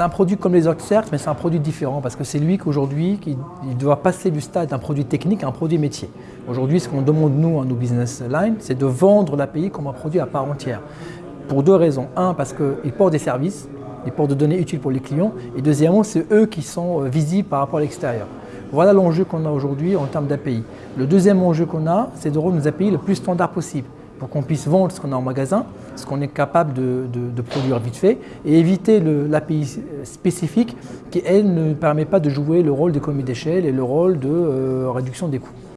C'est un produit comme les autres, certes, mais c'est un produit différent parce que c'est lui qu'aujourd'hui, qui doit passer du stade d'un produit technique à un produit métier. Aujourd'hui, ce qu'on demande, nous, à nos business lines, c'est de vendre l'API comme un produit à part entière. Pour deux raisons. Un, parce qu'il porte des services, il porte des données utiles pour les clients. Et deuxièmement, c'est eux qui sont euh, visibles par rapport à l'extérieur. Voilà l'enjeu qu'on a aujourd'hui en termes d'API. Le deuxième enjeu qu'on a, c'est de rendre nos API le plus standard possible pour qu'on puisse vendre ce qu'on a en magasin, ce qu'on est capable de, produire vite fait, et éviter l'API spécifique qui, elle, ne permet pas de jouer le rôle d'économie d'échelle et le rôle de euh, réduction des coûts.